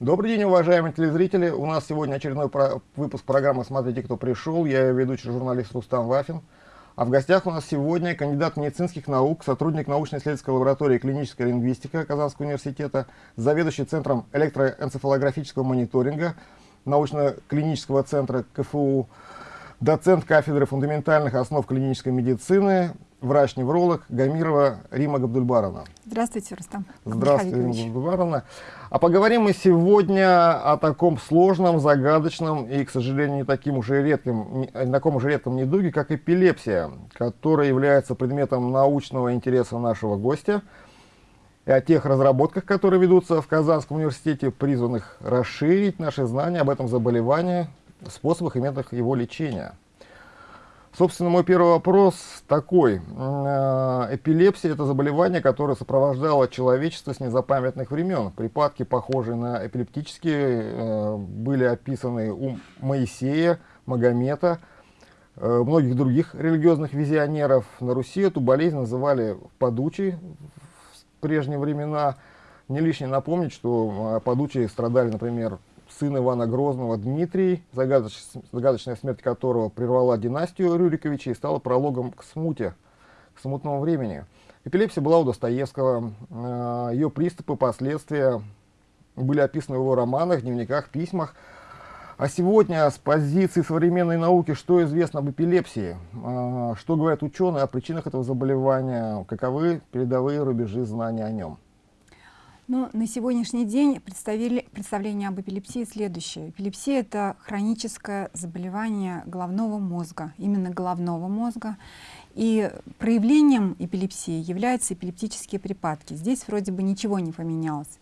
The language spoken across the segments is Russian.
Добрый день, уважаемые телезрители. У нас сегодня очередной про выпуск программы «Смотрите, кто пришел». Я ведущий журналист Рустам Вафин. А в гостях у нас сегодня кандидат медицинских наук, сотрудник научно-исследовательской лаборатории клинической лингвистика Казанского университета, заведующий Центром электроэнцефалографического мониторинга научно-клинического центра КФУ, доцент кафедры фундаментальных основ клинической медицины, врач-невролог Гамирова Рима Габдульбаровна. Здравствуйте, Рустам. Здравствуйте, Рима Габдульбаровна. А поговорим мы сегодня о таком сложном, загадочном и, к сожалению, не таким уже редким, не таком уже редком недуге, как эпилепсия, которая является предметом научного интереса нашего гостя, и о тех разработках, которые ведутся в Казанском университете, призванных расширить наши знания об этом заболевании, способах и методах его лечения. Собственно, мой первый вопрос такой. Э, эпилепсия – это заболевание, которое сопровождало человечество с незапамятных времен. Припадки, похожие на эпилептические, э, были описаны у Моисея, Магомета, э, многих других религиозных визионеров. На Руси эту болезнь называли подучей в прежние времена. Не лишне напомнить, что подучие страдали, например, сын Ивана Грозного Дмитрий, загадоч, загадочная смерть которого прервала династию Рюриковичей и стала прологом к смуте, к смутному времени. Эпилепсия была у Достоевского, э, ее приступы, последствия были описаны в его романах, дневниках, письмах. А сегодня с позиции современной науки, что известно об эпилепсии, э, что говорят ученые о причинах этого заболевания, каковы передовые рубежи знаний о нем. Ну, на сегодняшний день представление об эпилепсии следующее. Эпилепсия — это хроническое заболевание головного мозга, именно головного мозга. И проявлением эпилепсии являются эпилептические припадки. Здесь вроде бы ничего не поменялось.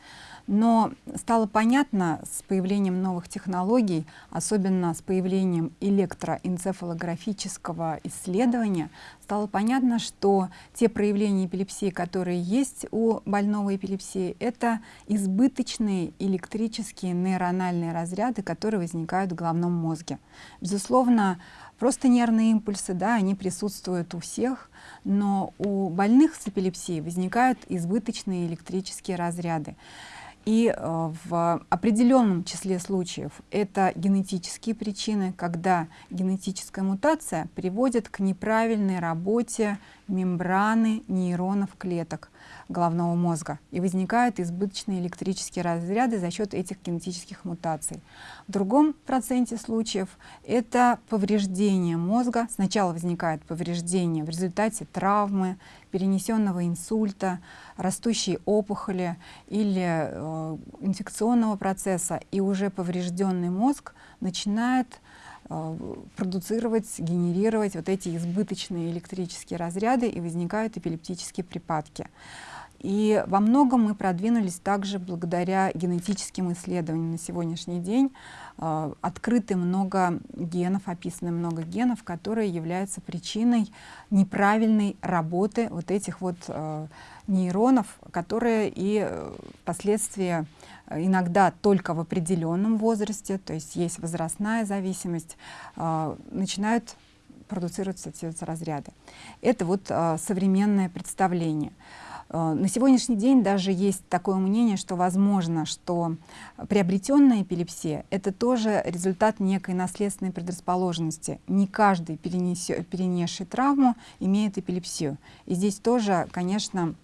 Но стало понятно с появлением новых технологий, особенно с появлением электроэнцефалографического исследования, стало понятно, что те проявления эпилепсии, которые есть у больного эпилепсии, это избыточные электрические нейрональные разряды, которые возникают в головном мозге. Безусловно, просто нервные импульсы, да, они присутствуют у всех, но у больных с эпилепсией возникают избыточные электрические разряды. И э, в определенном числе случаев это генетические причины, когда генетическая мутация приводит к неправильной работе мембраны нейронов клеток головного мозга и возникают избыточные электрические разряды за счет этих генетических мутаций. В другом проценте случаев это повреждение мозга. Сначала возникает повреждение в результате травмы, перенесенного инсульта, растущей опухоли или э, инфекционного процесса, и уже поврежденный мозг начинает Э, продуцировать, генерировать вот эти избыточные электрические разряды и возникают эпилептические припадки. И во многом мы продвинулись также благодаря генетическим исследованиям на сегодняшний день. Э, открыты много генов, описаны много генов, которые являются причиной неправильной работы вот этих вот э, нейронов, которые и э, впоследствии э, иногда только в определенном возрасте, то есть есть возрастная зависимость, э, начинают продуцироваться эти разряды. Это вот современное представление. На сегодняшний день даже есть такое мнение, что возможно, что приобретенная эпилепсия — это тоже результат некой наследственной предрасположенности. Не каждый, перенесший травму, имеет эпилепсию. И здесь тоже, конечно,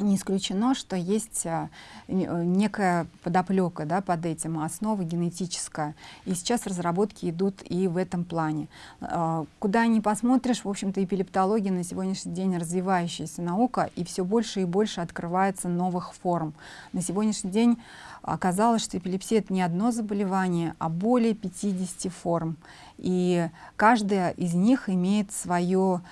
не исключено, что есть а, э, некая подоплека да, под этим, основа генетическая. И сейчас разработки идут и в этом плане. А, куда ни посмотришь, в общем-то, эпилептология на сегодняшний день развивающаяся наука, и все больше и больше открывается новых форм. На сегодняшний день оказалось, что эпилепсия — это не одно заболевание, а более 50 форм. И каждая из них имеет свое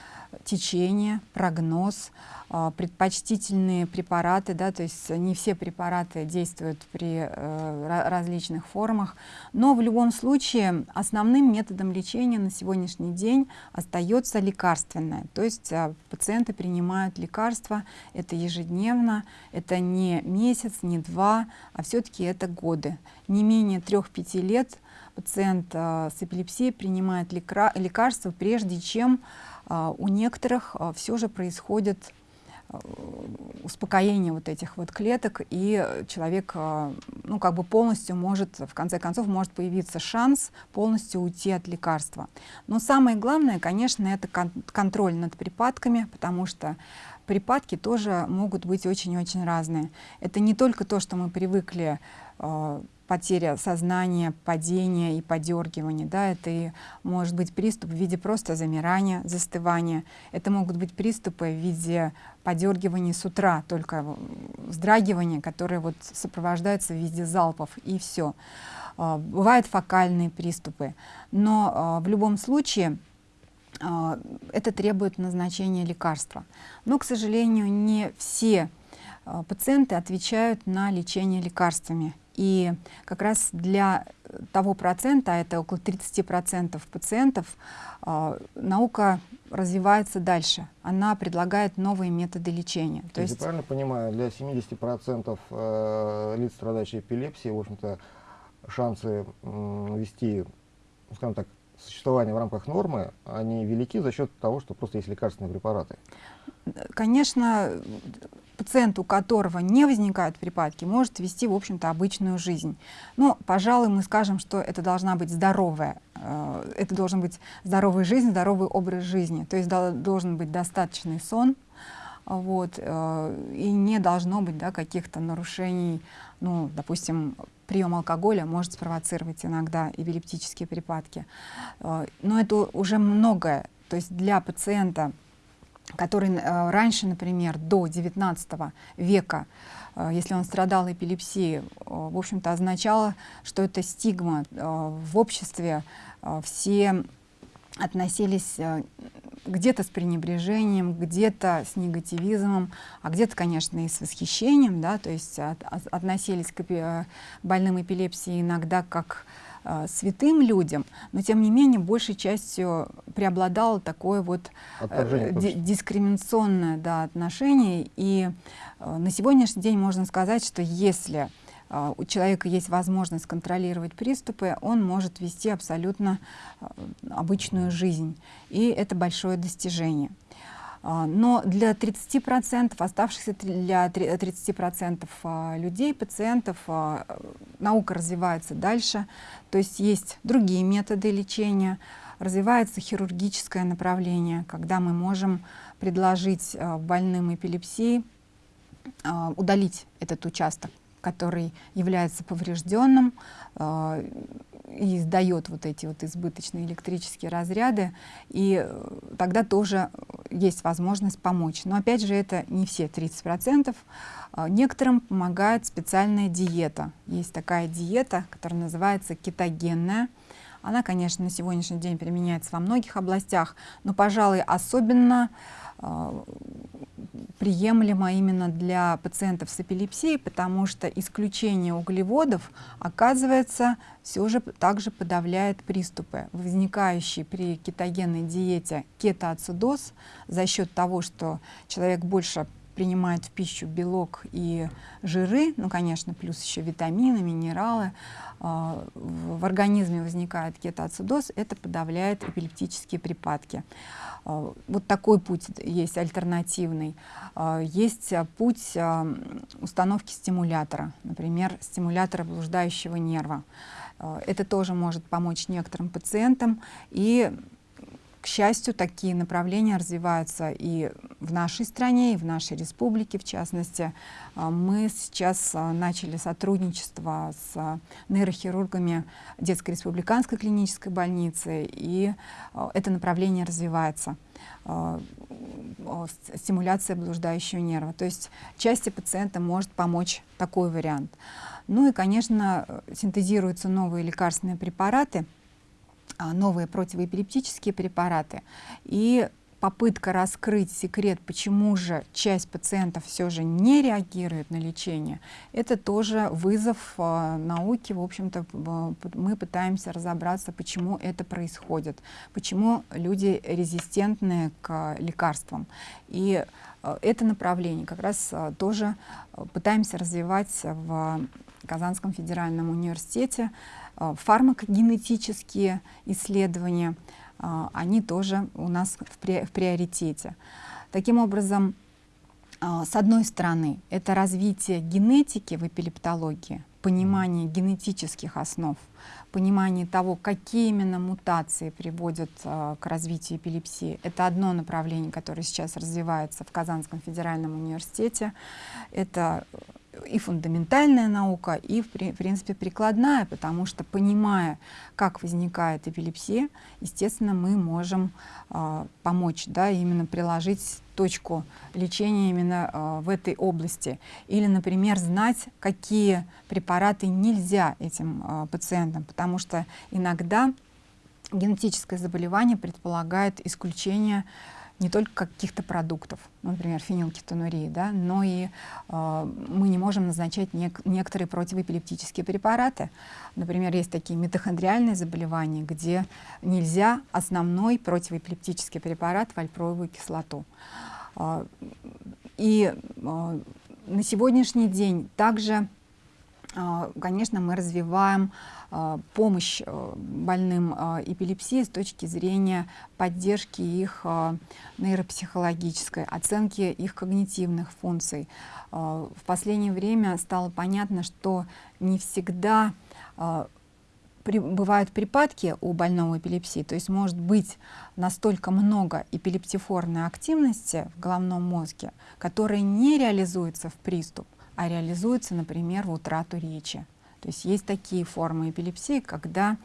течение, прогноз, а, предпочтительные препараты, да, то есть не все препараты действуют при э, различных формах, но в любом случае основным методом лечения на сегодняшний день остается лекарственное, то есть э, пациенты принимают лекарства, это ежедневно, это не месяц, не два, а все-таки это годы. Не менее 3-5 лет пациент э, с эпилепсией принимает лекарства, прежде чем у некоторых все же происходит успокоение вот этих вот клеток, и человек, ну, как бы полностью может, в конце концов, может появиться шанс полностью уйти от лекарства. Но самое главное, конечно, это кон контроль над припадками, потому что припадки тоже могут быть очень-очень разные. Это не только то, что мы привыкли потеря сознания, падение и подергивание. Да, это и может быть приступ в виде просто замирания, застывания. Это могут быть приступы в виде подергивания с утра, только вздрагивания, которые вот сопровождаются в виде залпов, и все. А, бывают фокальные приступы, но а, в любом случае а, это требует назначения лекарства. Но, к сожалению, не все пациенты отвечают на лечение лекарствами. И как раз для того процента, а это около 30% пациентов, э, наука развивается дальше. Она предлагает новые методы лечения. То, То есть, правильно понимаю, для 70% э, лиц, страдающих эпилепсией, в общем-то, шансы э, вести, скажем так, существование в рамках нормы, они велики за счет того, что просто есть лекарственные препараты. Конечно, пациент, у которого не возникают припадки, может вести, в общем-то, обычную жизнь. Но, пожалуй, мы скажем, что это должна быть здоровая, э, это должен быть здоровая жизнь, здоровый образ жизни. То есть должен быть достаточный сон, вот, э, и не должно быть да, каких-то нарушений, ну, допустим, прием алкоголя может спровоцировать иногда эпилептические припадки. Э, но это уже многое. То есть для пациента который э, раньше, например, до 19 века, э, если он страдал эпилепсией, э, в общем-то, означало, что это стигма. В обществе все относились где-то с пренебрежением, где-то с негативизмом, а где-то, конечно, и с восхищением, да, то есть от, относились к больным эпилепсией иногда как э, святым людям, но тем не менее большей частью преобладало такое вот э, дискриминационное да, отношение. И э, на сегодняшний день можно сказать, что если э, у человека есть возможность контролировать приступы, он может вести абсолютно э, обычную жизнь. И это большое достижение. А, но для 30%, оставшихся для 30% а, людей, пациентов, а, наука развивается дальше. То есть есть другие методы лечения, развивается хирургическое направление, когда мы можем предложить больным эпилепсией удалить этот участок, который является поврежденным, и издает вот эти вот избыточные электрические разряды, и э, тогда тоже есть возможность помочь. Но опять же, это не все 30%. А, некоторым помогает специальная диета. Есть такая диета, которая называется кетогенная. Она, конечно, на сегодняшний день применяется во многих областях, но, пожалуй, особенно э, приемлемо именно для пациентов с эпилепсией, потому что исключение углеводов, оказывается, все же также подавляет приступы, возникающие при кетогенной диете кетоацидоз. За счет того, что человек больше принимает в пищу белок и жиры, ну, конечно, плюс еще витамины, минералы, а, в организме возникает кетоацидоз, это подавляет эпилептические припадки. А, вот такой путь есть альтернативный. А, есть путь установки стимулятора, например, стимулятора блуждающего нерва. Это тоже может помочь некоторым пациентам и счастью, такие направления развиваются и в нашей стране, и в нашей республике, в частности. А, мы сейчас а, начали сотрудничество с нейрохирургами детской республиканской клинической больницы, и а, это направление развивается стимуляция блуждающего нерва. То есть части пациента может помочь такой вариант. Ну и, конечно, синтезируются новые лекарственные препараты – новые противоэпилептические препараты. И попытка раскрыть секрет, почему же часть пациентов все же не реагирует на лечение, это тоже вызов э, науки. В общем-то, мы пытаемся разобраться, почему это происходит, почему люди резистентны к лекарствам. И это направление как раз тоже пытаемся развивать в Казанском федеральном университете. Э, фармакогенетические исследования, э, они тоже у нас в, при, в приоритете. Таким образом, а, с одной стороны, это развитие генетики в эпилептологии, понимание генетических основ, понимание того, какие именно мутации приводят э, к развитию эпилепсии. Это одно направление, которое сейчас развивается в Казанском федеральном университете. Это и фундаментальная наука, и, в принципе, прикладная, потому что, понимая, как возникает эпилепсия, естественно, мы можем э, помочь, да, именно приложить точку лечения именно э, в этой области. Или, например, знать, какие препараты нельзя этим э, пациентам, потому что иногда генетическое заболевание предполагает исключение не только каких-то продуктов, например, фенилкетонурии, да, но и э, мы не можем назначать нек некоторые противоэпилептические препараты. Например, есть такие митохондриальные заболевания, где нельзя основной противоэпилептический препарат вальпроевую кислоту. Э, и э, на сегодняшний день также, э, конечно, мы развиваем а, помощь а, больным а, эпилепсией с точки зрения поддержки их нейропсихологической, оценки их когнитивных функций. В последнее время стало понятно, что не всегда бывают припадки у больного эпилепсии, то есть может быть настолько много эпилептифорной активности в головном мозге, которая не реализуется в приступ, а реализуется, например, в утрату речи. То есть есть такие формы эпилепсии, когда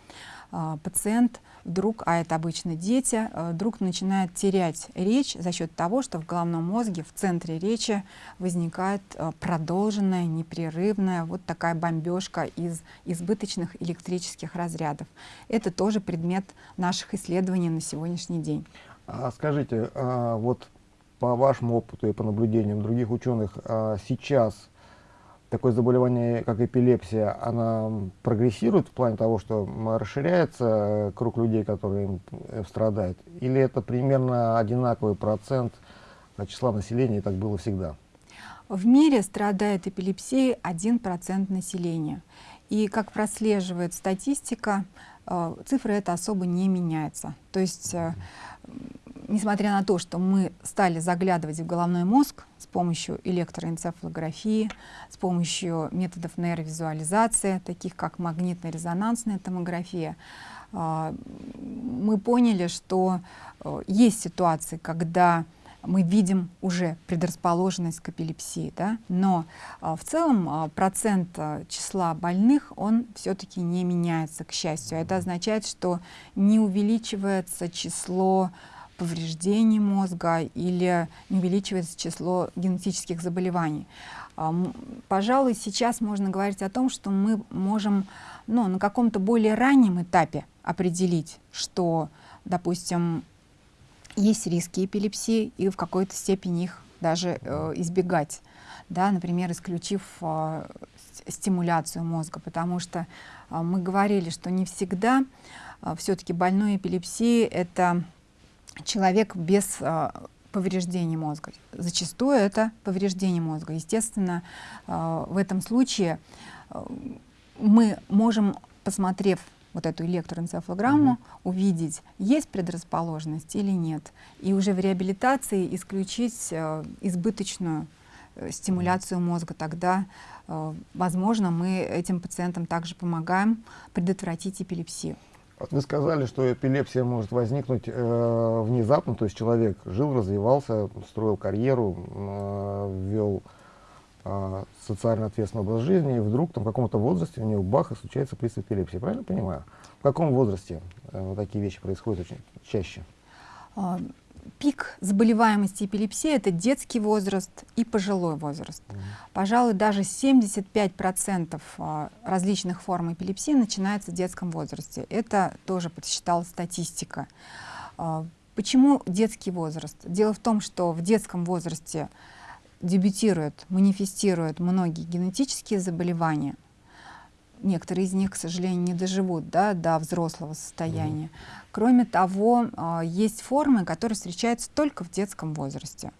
э, пациент вдруг, а это обычно дети, э, вдруг начинает терять речь за счет того, что в головном мозге, в центре речи возникает э, продолженная, непрерывная вот такая бомбежка из избыточных электрических разрядов. Это тоже предмет наших исследований на сегодняшний день. А скажите, а вот по вашему опыту и по наблюдениям других ученых, а сейчас такое заболевание, как эпилепсия, она прогрессирует в плане того, что расширяется э, круг людей, которые им э, страдают? Или это примерно одинаковый процент числа населения, и так было всегда? В мире страдает эпилепсией 1% населения. И как прослеживает статистика, э, цифры это особо не меняется. То есть несмотря на то, что мы стали заглядывать в головной мозг с помощью электроэнцефалографии, с помощью методов нейровизуализации, таких как магнитно-резонансная томография, а, мы поняли, что э, есть ситуации, когда мы видим уже предрасположенность к эпилепсии, да? но а, в целом а, процент числа больных, он все-таки не меняется, к счастью. Это означает, что не увеличивается число повреждений мозга или не увеличивается число генетических заболеваний. Пожалуй, сейчас можно говорить о том, что мы можем ну, на каком-то более раннем этапе определить, что, допустим, есть риски эпилепсии и в какой-то степени их даже э, избегать, да, например, исключив э, стимуляцию мозга, потому что э, мы говорили, что не всегда э, все-таки больной эпилепсией это человек без э, повреждений мозга. Зачастую это повреждение мозга. Естественно, э, в этом случае э, мы можем, посмотрев вот эту электроэнцефалограмму, -hmm. увидеть, есть предрасположенность или нет. И уже в реабилитации исключить э, избыточную э, стимуляцию мозга. Тогда, э, возможно, мы этим пациентам также помогаем предотвратить эпилепсию. Вы сказали, что эпилепсия может возникнуть э, внезапно, то есть человек жил, развивался, строил карьеру, э, вел э, социально ответственный образ жизни, и вдруг там, в каком-то возрасте у него баха случается приступ эпилепсии. Правильно понимаю? В каком возрасте э, такие вещи происходят очень чаще? Пик заболеваемости эпилепсии – это детский возраст и пожилой возраст. Mm. Пожалуй, даже 75% а, различных форм эпилепсии начинается в детском возрасте. Это тоже подсчитала статистика. А, почему детский возраст? Дело в том, что в детском возрасте дебютируют, манифестируют многие генетические заболевания, некоторые из них, к сожалению, не доживут да, до взрослого состояния. Mm. Кроме того, а, есть формы, которые встречаются только в детском возрасте.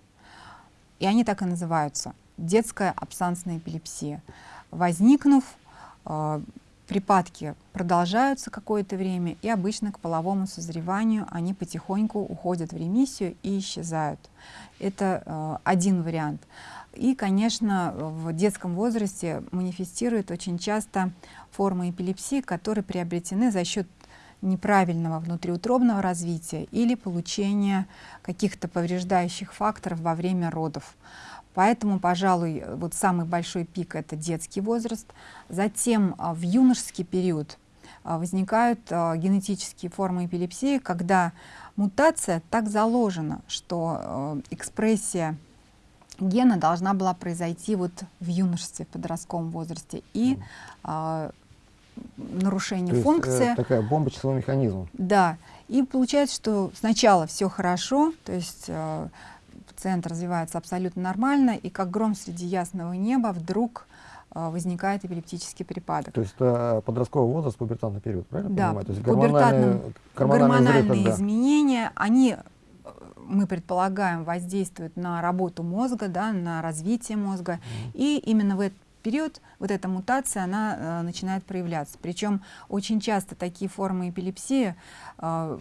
И они так и называются – детская абсансная эпилепсия. Возникнув, а, припадки продолжаются какое-то время, и обычно к половому созреванию они потихоньку уходят в ремиссию и исчезают. Это э, один вариант. И, конечно, в детском возрасте манифестируют очень часто формы эпилепсии, которые приобретены за счет неправильного внутриутробного развития или получения каких-то повреждающих факторов во время родов. Поэтому, пожалуй, вот самый большой пик — это детский возраст. Затем а, в юношеский период а, возникают а, генетические формы эпилепсии, когда мутация так заложена, что экспрессия гена должна была произойти вот в юношестве, в подростковом возрасте. И нарушение То функции. Есть, э, такая бомба часовой механизм. Да. И получается, что сначала все хорошо, то есть э, пациент развивается абсолютно нормально, и как гром среди ясного неба вдруг э, возникает эпилептический припадок. То есть это подростковый возраст, пубертатный период, правильно да, понимаю? То есть гормональные, гормональные взрыв, изменения, они мы предполагаем, воздействуют на работу мозга, да, на развитие мозга. Mm. И именно в этот период вот эта мутация, она э, начинает проявляться. Причем очень часто такие формы эпилепсии э,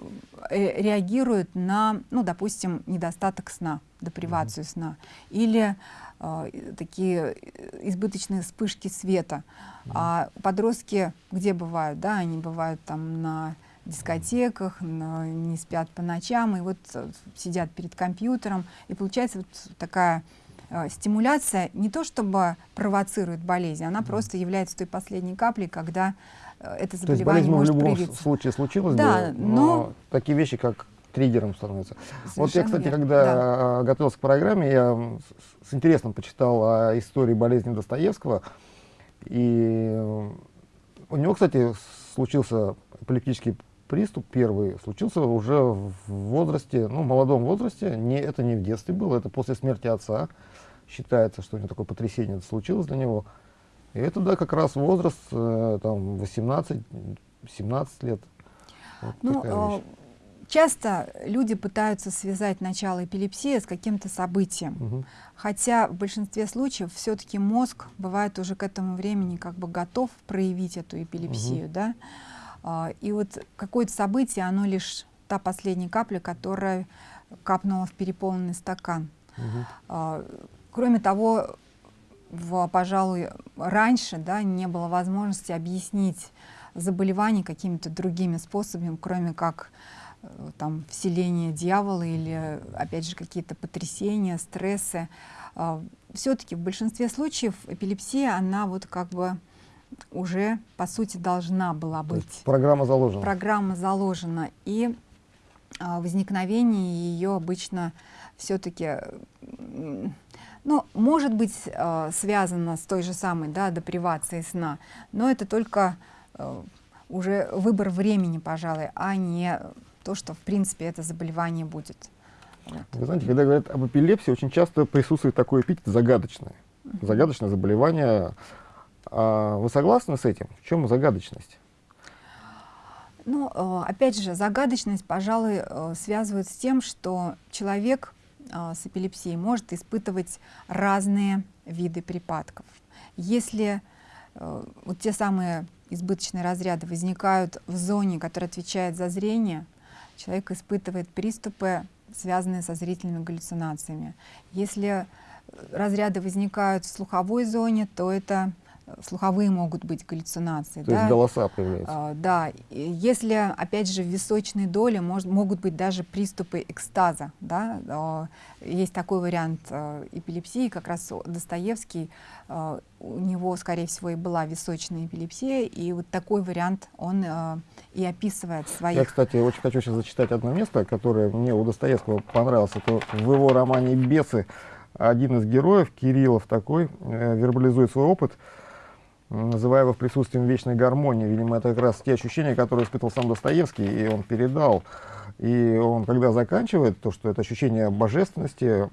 э, реагируют на, ну, допустим, недостаток сна, депривацию mm -hmm. сна, или э, такие избыточные вспышки света. Mm -hmm. А подростки где бывают? Да, они бывают там на дискотеках, не спят по ночам, и вот э, сидят перед компьютером, и получается вот такая Э, стимуляция не то чтобы провоцирует болезнь, она просто является той последней каплей, когда э, это заболевание То есть может в любом проявиться. случае случилось да, бы, но, но такие вещи, как триггером становятся. Вот я, кстати, верно. когда да. готовился к программе, я с интересом почитал о истории болезни Достоевского, и у него, кстати, случился эпилептический приступ первый, случился уже в возрасте, ну, молодом возрасте, не, это не в детстве было, это после смерти отца считается, что у него такое потрясение случилось для него. И это, да, как раз возраст, э, там, 18-17 лет. Вот ну, э, часто люди пытаются связать начало эпилепсии с каким-то событием. Угу. Хотя в большинстве случаев все-таки мозг бывает уже к этому времени как бы готов проявить эту эпилепсию, угу. да. А, и вот какое-то событие, оно лишь та последняя капля, которая капнула в переполненный стакан. Угу. Кроме того, в, пожалуй, раньше да, не было возможности объяснить заболевание какими-то другими способами, кроме как э, там, вселение дьявола или, опять же, какие-то потрясения, стрессы. А, Все-таки в большинстве случаев эпилепсия, она вот как бы уже, по сути, должна была быть. программа заложена. Программа заложена. И а, возникновение ее обычно все-таки ну, может быть э, связано с той же самой да, депривацией сна, но это только э, уже выбор времени, пожалуй, а не то, что в принципе это заболевание будет. Вот. Вы знаете, когда говорят об эпилепсии, очень часто присутствует такой эпитет загадочное. Загадочное заболевание. А вы согласны с этим? В чем загадочность? Ну, э, опять же, загадочность, пожалуй, э, связывает с тем, что человек а, с эпилепсией может испытывать разные виды припадков. Если э, вот те самые избыточные разряды возникают в зоне, которая отвечает за зрение, человек испытывает приступы, связанные со зрительными галлюцинациями. Если разряды возникают в слуховой зоне, то это слуховые могут быть галлюцинации. То да? есть голоса появляются. А, да, если, опять же, в височной доле может, могут быть даже приступы экстаза. Да? А, есть такой вариант а, эпилепсии, как раз Достоевский, а, у него, скорее всего, и была височная эпилепсия, и вот такой вариант он а, и описывает в своих... Я, кстати, очень хочу сейчас зачитать одно место, которое мне у Достоевского понравилось. Это в его романе «Бесы» один из героев, Кириллов такой, э, вербализует свой опыт, называя его в присутствии вечной гармонии. Видимо, это как раз те ощущения, которые испытывал сам Достоевский, и он передал. И он, когда заканчивает, то, что это ощущение божественности,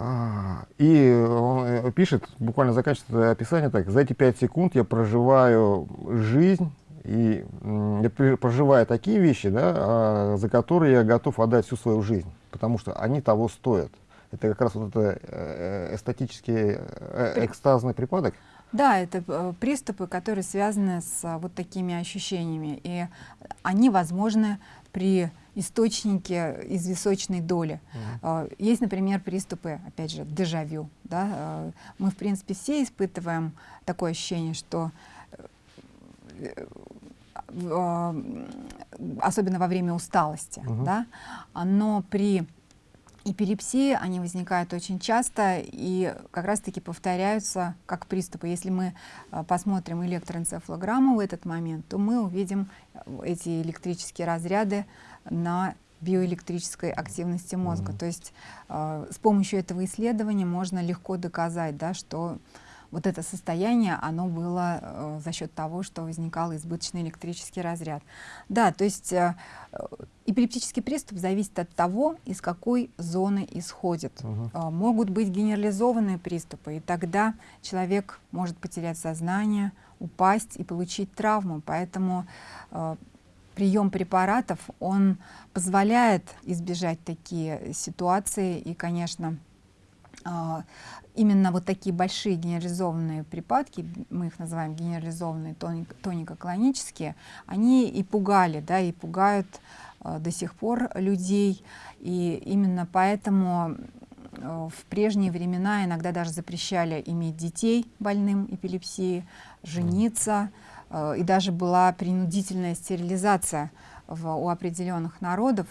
а, и он э, пишет, буквально заканчивает описание так, за эти пять секунд я проживаю жизнь, и я проживаю такие вещи, да, а, за которые я готов отдать всю свою жизнь, потому что они того стоят это как раз вот это э, эстетический э, экстазный припадок? Да, это э, приступы, которые связаны с вот такими ощущениями, и они возможны при источнике из височной доли. Mm Есть, например, приступы, опять же, дежавю. Да? Мы, в принципе, все испытываем такое ощущение, что особенно во время усталости, uh -huh. да, но при эпилепсии они возникают очень часто и как раз-таки повторяются как приступы. Если мы а, посмотрим электроэнцефалограмму в этот момент, то мы увидим эти электрические разряды на биоэлектрической активности мозга. Uh -huh. То есть э, с помощью этого исследования можно легко доказать, да, что вот это состояние, оно было э, за счет того, что возникал избыточный электрический разряд. Да, то есть э, эпилептический приступ зависит от того, из какой зоны исходит. Угу. Э, могут быть генерализованные приступы, и тогда человек может потерять сознание, упасть и получить травму. Поэтому э, прием препаратов, он позволяет избежать такие ситуации, и, конечно, именно вот такие большие генерализованные припадки, мы их называем генерализованные тонико-клонические, они и пугали, да, и пугают э, до сих пор людей. И именно поэтому э, в прежние времена иногда даже запрещали иметь детей больным эпилепсией, жениться, э, и даже была принудительная стерилизация в, у определенных народов.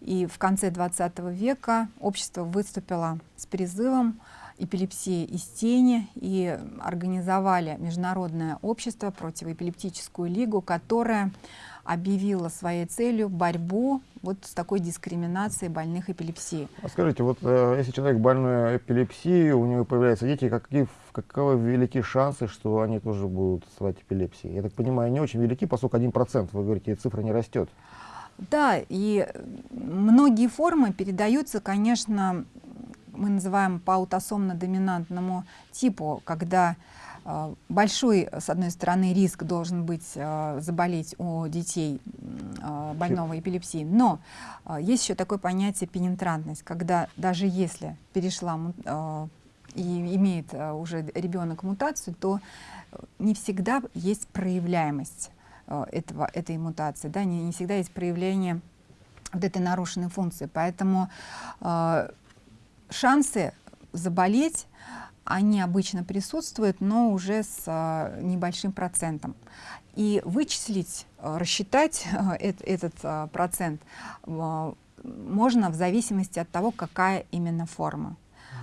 И в конце 20 века общество выступило с призывом эпилепсии из тени и организовали Международное общество противоэпилептическую лигу, которая объявила своей целью борьбу вот с такой дискриминацией больных эпилепсией. А скажите, вот э, если человек больной эпилепсией, у него появляются дети, какие, каковы велики шансы, что они тоже будут страдать эпилепсией? Я так понимаю, не очень велики, поскольку 1%, вы говорите, цифра не растет. Да, и многие формы передаются, конечно, мы называем по аутосомно-доминантному типу, когда э, большой, с одной стороны, риск должен быть э, заболеть у детей э, больного эпилепсии, но есть еще такое понятие пенетрантность, когда даже если перешла и имеет уже ребенок мутацию, то не всегда есть проявляемость этого, этой мутации, да, не, не всегда есть проявление вот этой нарушенной функции. Поэтому шансы заболеть, они обычно присутствуют, но уже с а, небольшим процентом. И вычислить, а, рассчитать а, этот процент можно в зависимости от того, какая именно форма.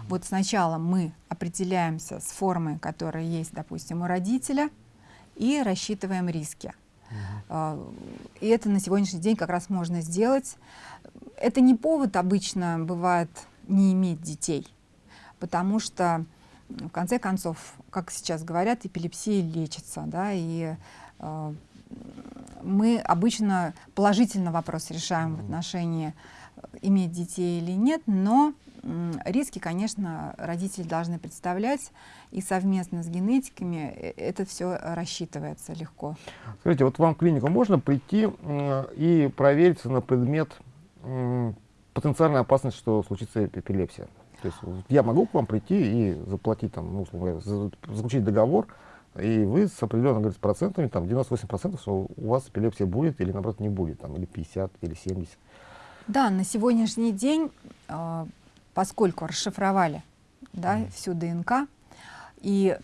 Вот сначала мы определяемся с формой, которая есть, допустим, у родителя, и рассчитываем риски. Uh И это на сегодняшний день как раз можно сделать. Это не повод обычно бывает не иметь детей, потому что, в конце концов, как сейчас говорят, эпилепсия лечится, да, и э, мы обычно положительно вопрос решаем в отношении э, иметь детей или нет, но риски, конечно, родители должны представлять, и совместно с генетиками э, это все рассчитывается легко. Скажите, вот вам в клинику можно прийти и провериться на предмет потенциальная опасность, что случится эпилепсия. То есть я могу к вам прийти и заплатить, там, ну, условно говоря, заключить договор, и вы с определенными говорит, процентами, там 98%, что у вас эпилепсия будет или наоборот не будет, там, или 50, или 70. Да, на сегодняшний день, э, поскольку расшифровали да, mm. всю ДНК, и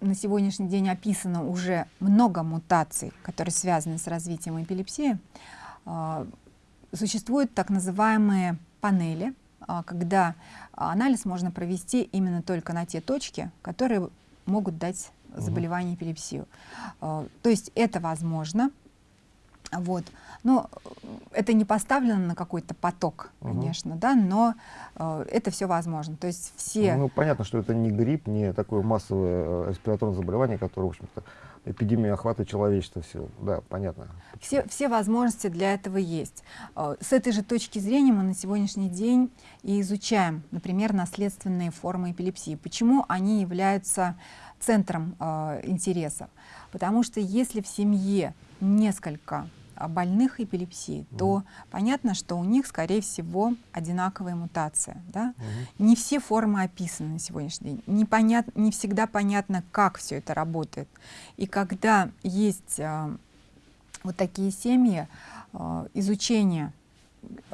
на сегодняшний день описано уже много мутаций, которые связаны с развитием эпилепсии, э, Существуют так называемые панели, а, когда анализ можно провести именно только на те точки, которые могут дать заболевание эпилепсию. А, то есть это возможно. Вот. Но это не поставлено на какой-то поток, конечно, угу. да, но э, это все возможно. То есть все... Ну, понятно, что это не грипп, не такое массовое респираторное заболевание, которое, в общем-то, эпидемия охватывает человечество. Все, да, понятно. Все, все возможности для этого есть. С этой же точки зрения мы на сегодняшний день и изучаем, например, наследственные формы эпилепсии. Почему они являются центром э, интересов? Потому что если в семье несколько больных эпилепсией, mm. то понятно, что у них, скорее всего, одинаковая мутация. Да? Mm. Не все формы описаны на сегодняшний день. Не, понят, не всегда понятно, как все это работает. И когда есть э, вот такие семьи, э, изучение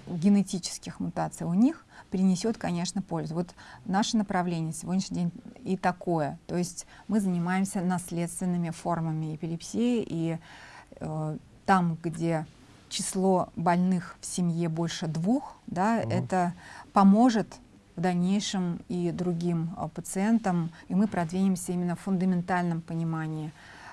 генетических мутаций у них принесет, конечно, пользу. Вот наше направление сегодняшний день и такое. То есть мы занимаемся наследственными формами эпилепсии, и э, там, где число больных в семье больше двух, да, угу. это поможет в дальнейшем и другим э, пациентам, и мы продвинемся именно в фундаментальном понимании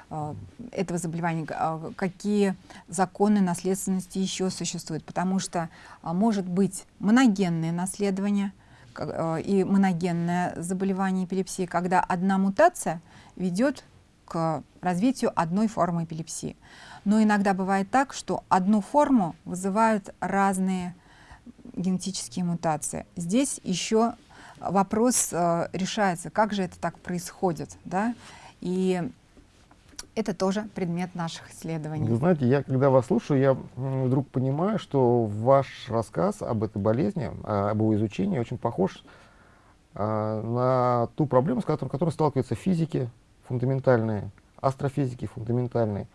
Э, этого заболевания, а, какие законы наследственности еще существуют, потому что а, может быть моногенное наследование э, и моногенное заболевание эпилепсии, когда одна мутация ведет к развитию одной формы эпилепсии. Но иногда бывает так, что одну форму вызывают разные генетические мутации. Здесь еще вопрос э, решается, как же это так происходит. Да? И это тоже предмет наших исследований. Вы знаете, я когда вас слушаю, я вдруг понимаю, что ваш рассказ об этой болезни, а, об его изучении очень похож а, на ту проблему, с которой, которой сталкиваются физики фундаментальные, астрофизики фундаментальные.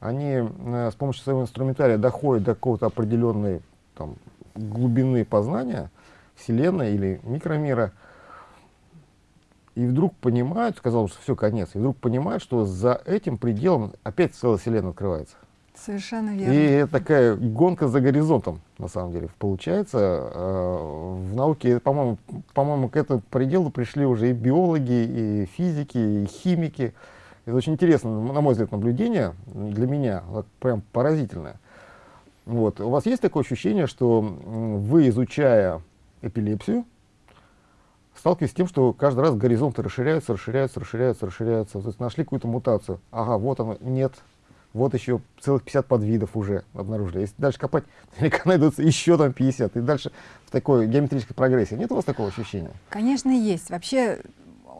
Они а, с помощью своего инструментария доходят до какого-то определенной там, глубины познания Вселенной или микромира, и вдруг понимают, сказал, что все, конец, и вдруг понимают, что за этим пределом опять целая вселенная открывается. Совершенно верно. И такая гонка за горизонтом, на самом деле, получается. Э, в науке, по-моему, по-моему, к этому пределу пришли уже и биологи, и физики, и химики. Это очень интересно, на мой взгляд, наблюдение для меня, вот прям поразительное. Вот. У вас есть такое ощущение, что вы, изучая эпилепсию, сталкиваюсь с тем, что каждый раз горизонты расширяются, расширяются, расширяются, расширяются. То есть нашли какую-то мутацию. Ага, вот оно, нет. Вот еще целых 50 подвидов уже обнаружили. Если дальше копать, наверняка найдутся еще там 50. И дальше в такой геометрической прогрессии. Нет у вас такого ощущения? Конечно, есть. Вообще,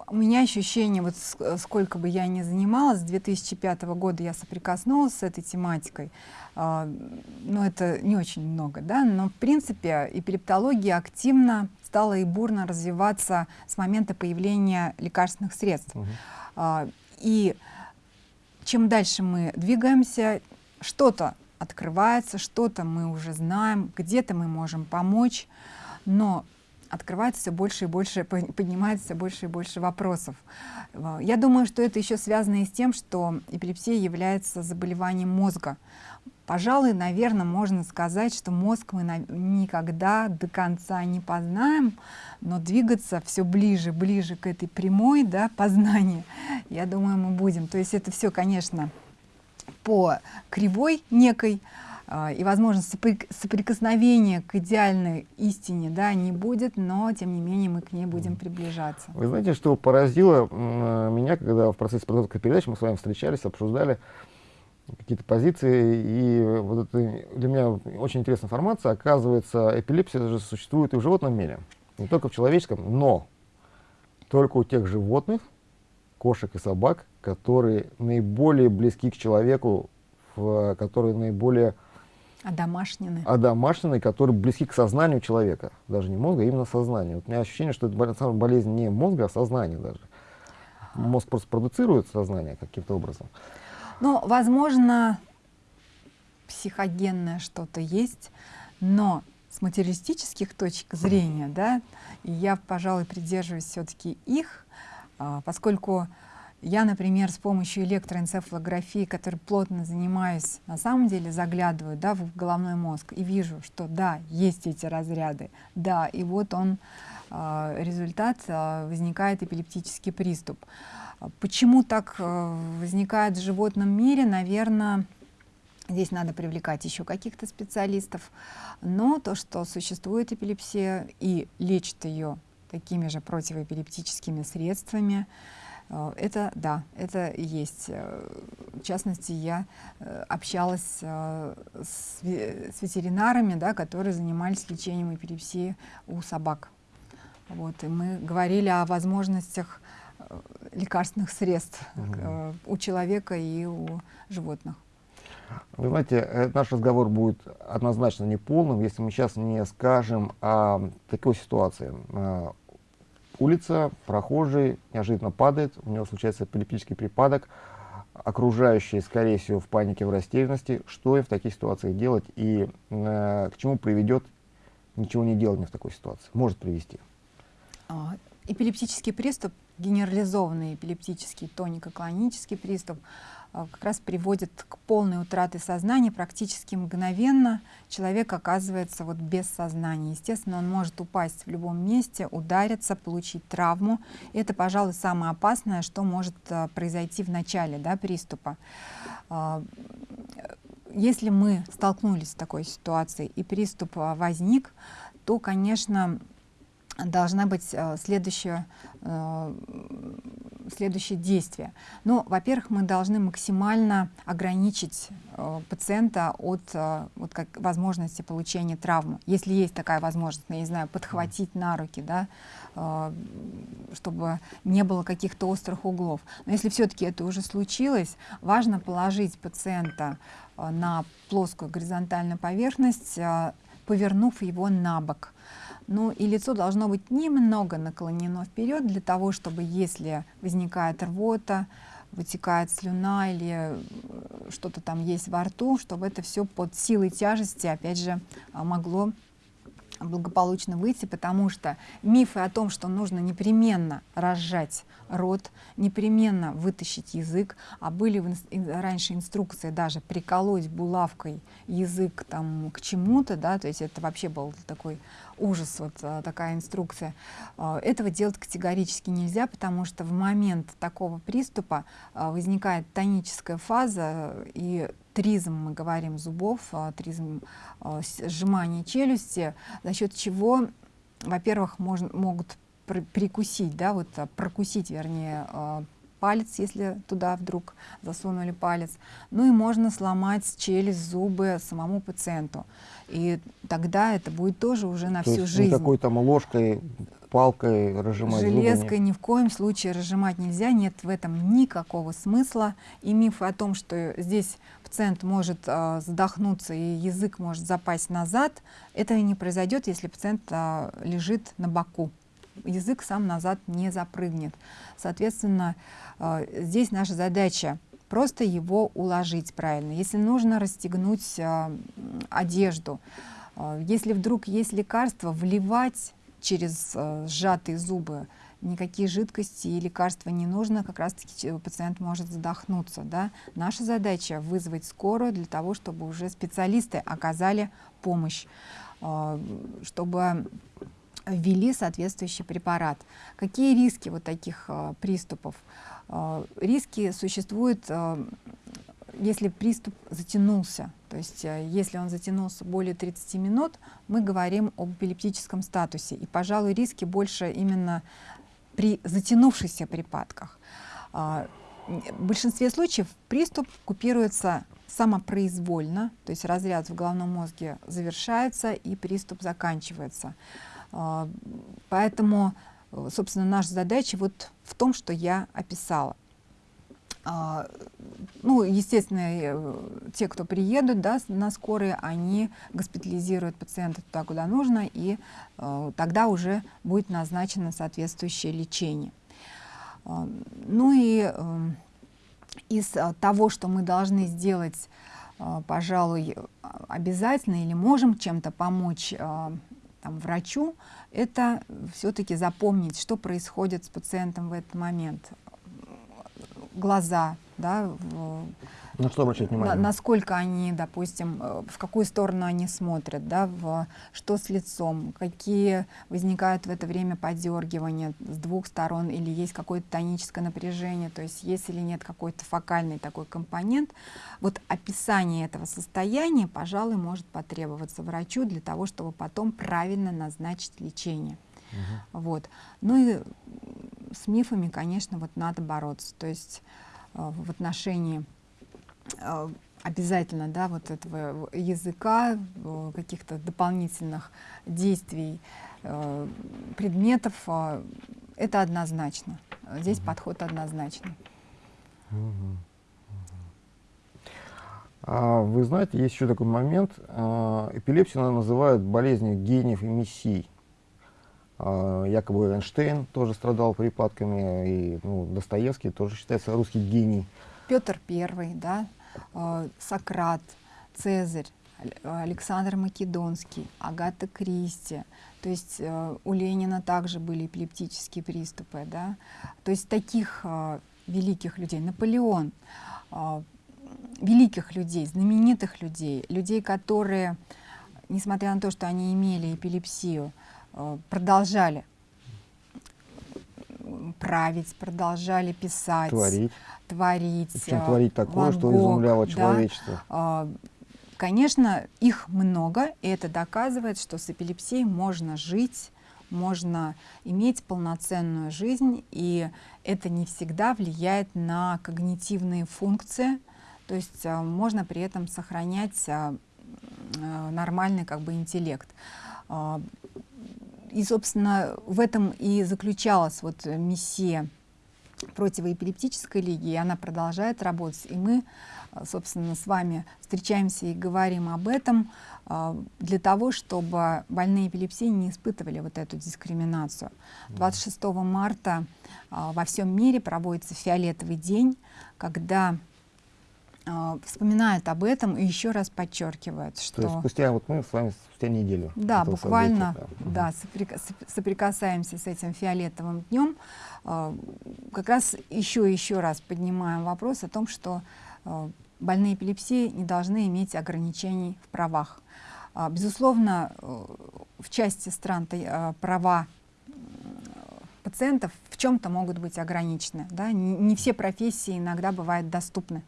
у меня ощущение, вот сколько бы я ни занималась, с 2005 года я соприкоснулась с этой тематикой, э, ну это не очень много, да, но в принципе эпилептология активно стала и бурно развиваться с момента появления лекарственных средств. Угу. И чем дальше мы двигаемся, что-то открывается, что-то мы уже знаем, где-то мы можем помочь, но открывается все больше и больше, поднимается все больше и больше вопросов. Я думаю, что это еще связано и с тем, что эпилепсия является заболеванием мозга. Пожалуй, наверное, можно сказать, что мозг мы никогда до конца не познаем, но двигаться все ближе, ближе к этой прямой да, познанию, я думаю, мы будем. То есть это все, конечно, по кривой некой, и, возможно, соприкосновения к идеальной истине да, не будет, но, тем не менее, мы к ней будем приближаться. Вы знаете, что поразило меня, когда в процессе подготовки передач мы с вами встречались, обсуждали какие-то позиции, и вот это для меня очень интересная информация. Оказывается, эпилепсия даже существует и в животном мире, не только в человеческом, но только у тех животных, кошек и собак, которые наиболее близки к человеку, в, которые наиболее одомашнены. одомашнены, которые близки к сознанию человека, даже не мозга, а именно сознанию. Вот у меня ощущение, что это болезнь не мозга, а сознания даже. Мозг просто продуцирует сознание каким-то образом. Ну, возможно, психогенное что-то есть, но с материалистических точек зрения, да, я, пожалуй, придерживаюсь все-таки их, а, поскольку я, например, с помощью электроэнцефалографии, которой плотно занимаюсь, на самом деле заглядываю да, в головной мозг и вижу, что да, есть эти разряды, да, и вот он, а, результат, а, возникает эпилептический приступ. Почему так э, возникает в животном мире, наверное, здесь надо привлекать еще каких-то специалистов, но то, что существует эпилепсия и лечит ее такими же противоэпилептическими средствами, это да, это есть. Э, в частности, я общалась с, ветеринарами, да, которые занимались лечением эпилепсии у собак. Вот, и мы говорили о возможностях лекарственных средств угу. у человека и у животных. Вы знаете, наш разговор будет однозначно неполным, если мы сейчас не скажем о такой ситуации. Улица, прохожий неожиданно падает, у него случается эпилептический припадок, окружающие, скорее всего, в панике, в растерянности. Что им в таких ситуациях делать и э, к чему приведет ничего не делание в такой ситуации? Может привести. А, эпилептический приступ, генерализованный эпилептический тонико-клонический приступ, как раз приводит к полной утрате сознания практически мгновенно. Человек оказывается вот без сознания. Естественно, он может упасть в любом месте, удариться, получить травму. Это, пожалуй, самое опасное, что может а, произойти в начале да, приступа. А, если мы столкнулись с такой ситуацией и приступ возник, то, конечно, должна быть следующая следующие действия. Ну, во-первых, мы должны максимально ограничить э, пациента от э, вот как, возможности получения травмы. Если есть такая возможность, я не знаю, подхватить на руки, да, э, чтобы не было каких-то острых углов. Но если все-таки это уже случилось, важно положить пациента э, на плоскую горизонтальную поверхность, э, повернув его на бок. Ну и лицо должно быть немного наклонено вперед для того, чтобы если возникает рвота, вытекает слюна или э, что-то там есть во рту, чтобы это все под силой тяжести, опять же, а, могло благополучно выйти, потому что мифы о том, что нужно непременно разжать рот, непременно вытащить язык, а были раньше инструкции даже приколоть булавкой язык там к чему-то, да, то есть это вообще был такой ужас, вот а, такая инструкция. А, этого делать категорически нельзя, потому что в момент такого приступа а, возникает тоническая фаза, и тризм, мы говорим, зубов, тризм сжимания челюсти, за счет чего, во-первых, могут прикусить, да, вот прокусить, вернее, палец, если туда вдруг засунули палец. Ну и можно сломать челюсть, зубы самому пациенту. И тогда это будет тоже уже на То всю жизнь. Никакой там ложкой, палкой разжимать Железкой ни в коем случае разжимать нельзя, нет в этом никакого смысла. И мифы о том, что здесь пациент может э, задохнуться и язык может запасть назад, это не произойдет, если пациент э, лежит на боку. Язык сам назад не запрыгнет. Соответственно, э, здесь наша задача просто его уложить правильно. Если нужно расстегнуть э, одежду, э, если вдруг есть лекарство, вливать через сжатые зубы никакие жидкости и лекарства не нужно, как раз-таки пациент может задохнуться. Да? Наша задача вызвать скорую для того, чтобы уже специалисты оказали помощь, чтобы ввели соответствующий препарат. Какие риски вот таких э, приступов? Э, риски существуют, э, если приступ затянулся. То есть если он затянулся более 30 минут, мы говорим об эпилептическом статусе. И, пожалуй, риски больше именно при затянувшихся припадках. В большинстве случаев приступ купируется самопроизвольно, то есть разряд в головном мозге завершается и приступ заканчивается. А, поэтому, э, собственно, наша задача вот в том, что я описала. А, ну, естественно, э, те, кто приедут да, на скорые, они госпитализируют пациента туда, куда нужно, и э, тогда уже будет назначено соответствующее лечение. А, ну и из того, что мы должны сделать, пожалуй, обязательно или можем чем-то помочь там, врачу, это все-таки запомнить, что происходит с пациентом в этот момент. Глаза, да, на что обращать внимание? На, насколько они, допустим, э, в какую сторону они смотрят, да, в, что с лицом, какие возникают в это время подергивания с двух сторон, или есть какое-то тоническое напряжение, то есть есть или нет какой-то фокальный такой компонент. Вот описание этого состояния, пожалуй, может потребоваться врачу для того, чтобы потом правильно назначить лечение. Угу. Вот. Ну и с мифами, конечно, вот надо бороться. То есть э, в отношении обязательно да, вот этого языка, э, каких-то дополнительных действий, э, предметов, это однозначно. Здесь угу. подход однозначный. Угу. А вы знаете, есть еще такой момент. Эпилепсию называют болезнью гениев и мессий. Якобы Эйнштейн тоже страдал припадками, и ну, Достоевский тоже считается русский гений. Петр I, да, Сократ, Цезарь, Александр Македонский, Агата Кристи. То есть э, у Ленина также были эпилептические приступы. Да? То есть таких э, великих людей, Наполеон, э, великих людей, знаменитых людей, людей, которые, несмотря на то, что они имели эпилепсию, продолжали править, продолжали писать, творить, творить, Причем творить такое, что изумляло да, человечество. Конечно, их много, и это доказывает, что с эпилепсией можно жить, можно иметь полноценную жизнь, и это не всегда влияет на когнитивные функции, то есть а, можно при этом сохранять а, а, нормальный как бы интеллект. И, собственно, в этом и заключалась вот миссия противоэпилептической лиги, и она продолжает работать. И мы а, собственно, с вами встречаемся и говорим об этом а, для того, чтобы больные эпилепсией не испытывали вот эту дискриминацию. 26 марта во всем мире проводится фиолетовый день, когда вспоминают об этом и еще раз подчеркивают, что... То есть спустя, вот мы с вами спустя неделю. Да, буквально да. Да, соприкасаемся с этим фиолетовым днем. Как раз еще и еще раз поднимаем вопрос о том, что Э, больные эпилепсией не должны иметь ограничений в правах. А, безусловно, э, в части стран э, права пациентов в чем-то могут быть ограничены. Да? Не, все профессии иногда бывают доступны